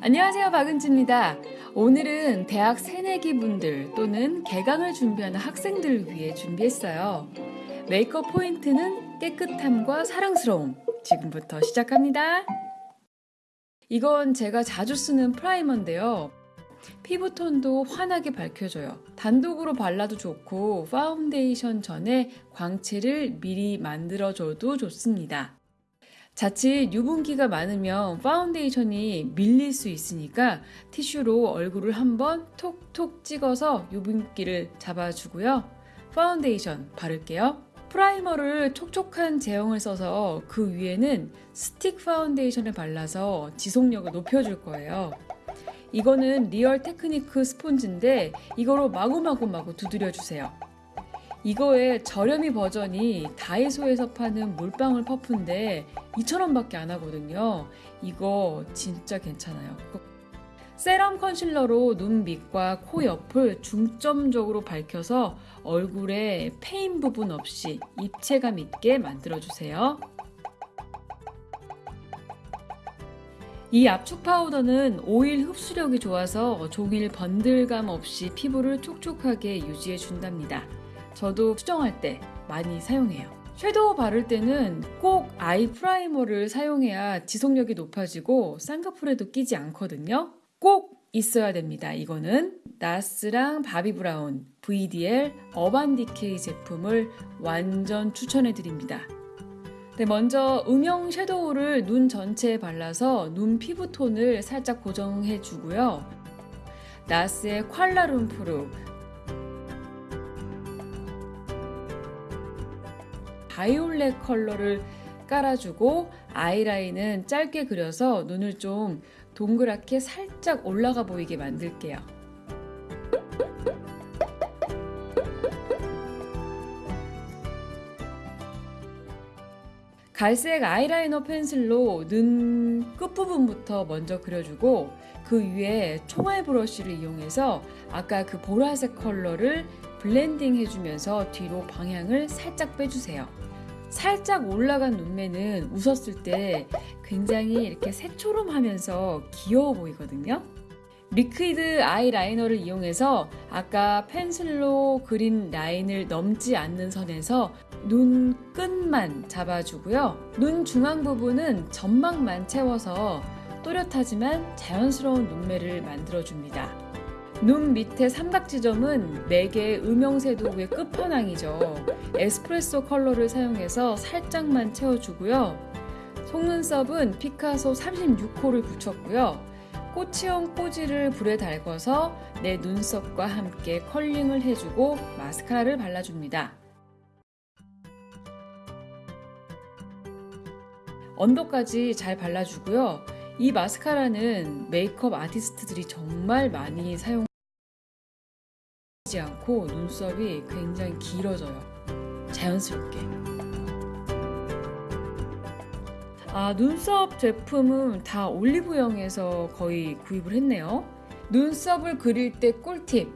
안녕하세요 박은지입니다. 오늘은 대학 새내기 분들 또는 개강을 준비하는 학생들을 위해 준비했어요. 메이크업 포인트는 깨끗함과 사랑스러움. 지금부터 시작합니다. 이건 제가 자주 쓰는 프라이머인데요. 피부톤도 환하게 밝혀줘요. 단독으로 발라도 좋고 파운데이션 전에 광채를 미리 만들어줘도 좋습니다. 자칫 유분기가 많으면 파운데이션이 밀릴 수 있으니까 티슈로 얼굴을 한번 톡톡 찍어서 유분기를 잡아주고요. 파운데이션 바를게요. primer를 촉촉한 제형을 써서 그 위에는 스틱 파운데이션을 발라서 지속력을 높여줄 거예요. 이거는 Real Techniques 스폰지인데 이거로 마구마구마구 두드려 주세요. 이거의 저렴이 버전이 다이소에서 파는 물방울 퍼프인데 2,000원밖에 안 하거든요. 이거 진짜 괜찮아요. serum concealer로 눈 밑과 코 옆을 중점적으로 밝혀서 얼굴에 페인 부분 없이 입체감 있게 만들어주세요. 이 압축 파우더는 오일 흡수력이 좋아서 종일 번들감 없이 피부를 촉촉하게 유지해 준답니다. 저도 수정할 때 많이 사용해요. shadow 바를 때는 꼭 eye primer를 사용해야 지속력이 높아지고 쌍꺼풀에도 끼지 않거든요. 꼭 있어야 됩니다. 이거는 NARS랑 Bobbi Brown VDL Urban Decay 제품을 완전 추천해 드립니다. 네, 먼저 음영 shadow를 눈 전체에 발라서 눈 피부 톤을 살짝 고정해 주고요. NARS의 프루 바이올렛 컬러를 깔아주고 아이라인은 짧게 그려서 눈을 좀 동그랗게 살짝 올라가 보이게 만들게요. 갈색 아이라이너 pencil로 눈 끝부분부터 먼저 그려주고 그 위에 총알 브러쉬를 이용해서 아까 그 보라색 컬러를 blending 해주면서 뒤로 방향을 살짝 빼주세요. 살짝 올라간 눈매는 웃었을 때 굉장히 이렇게 새초롬 하면서 귀여워 보이거든요. liquid 아이라이너를 이용해서 아까 pencil로 그린 라인을 넘지 않는 선에서 눈 끝만 잡아주고요. 눈 중앙 부분은 점막만 채워서 또렷하지만 자연스러운 눈매를 만들어줍니다. 눈 밑에 삼각지점은 4개의 음영섀도우의 끝판왕이죠. 에스프레소 컬러를 사용해서 살짝만 채워주고요. 속눈썹은 피카소 36호를 붙였고요. 꼬치형 꼬지를 불에 달궈서 내 눈썹과 함께 컬링을 해주고 마스카라를 발라줍니다. 언더까지 잘 발라주고요. 이 마스카라는 메이크업 아티스트들이 정말 많이 사용 지 않고 눈썹이 굉장히 길어져요. 자연스럽게. 아, 눈썹 제품은 다 올리브영에서 거의 구입을 했네요. 눈썹을 그릴 때 꿀팁.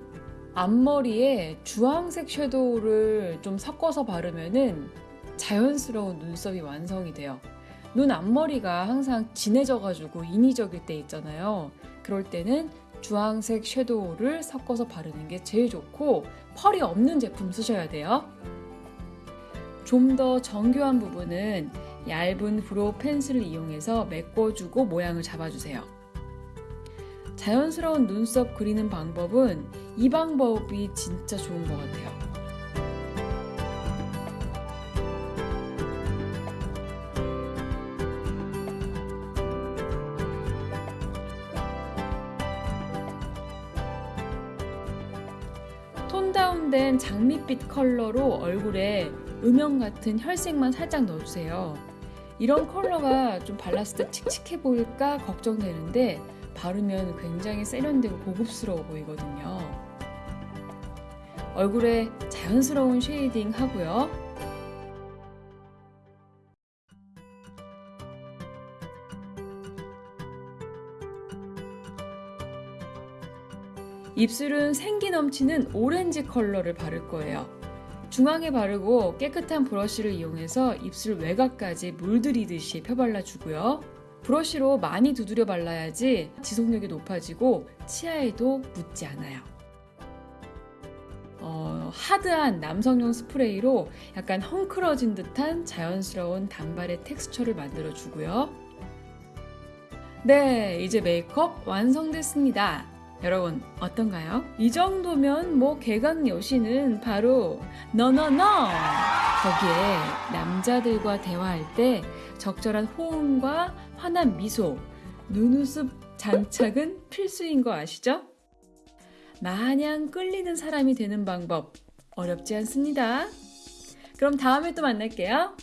앞머리에 주황색 섀도우를 좀 섞어서 바르면은 자연스러운 눈썹이 완성이 돼요. 눈 앞머리가 항상 진해져 가지고 인위적일 때 있잖아요. 그럴 때는 주황색 shadow를 섞어서 바르는 게 제일 좋고 pearl이 없는 제품 쓰셔야 돼요. 좀 더 정교한 부분은 얇은 brow pencil을 이용해서 메꿔주고 모양을 잡아주세요. 자연스러운 눈썹 그리는 방법은 이 방법이 진짜 좋은 것 같아요. tone down된 장밋빛 컬러로 얼굴에 음영 같은 혈색만 살짝 넣어주세요. 이런 컬러가 좀 발랐을 때 칙칙해 보일까 걱정되는데 바르면 굉장히 세련되고 고급스러워 보이거든요. 얼굴에 자연스러운 shading 하고요. 입술은 생기 넘치는 오렌지 컬러를 바를 거예요. 중앙에 바르고 깨끗한 브러쉬를 이용해서 입술 외곽까지 물들이듯이 펴발라 주고요. 브러쉬로 많이 두드려 발라야지 지속력이 높아지고 치아에도 묻지 않아요. 어, hard한 남성용 스프레이로 약간 헝클어진 듯한 자연스러운 단발의 텍스처를 만들어 주고요. 네, 이제 메이크업 완성됐습니다. 여러분 어떤가요? 이 정도면 뭐 개강 여신은 바로 너너너 거기에 남자들과 대화할 때 적절한 호응과 환한 미소, 눈웃음 장착은 필수인 거 아시죠? 마냥 끌리는 사람이 되는 방법 어렵지 않습니다. 그럼 다음에 또 만날게요.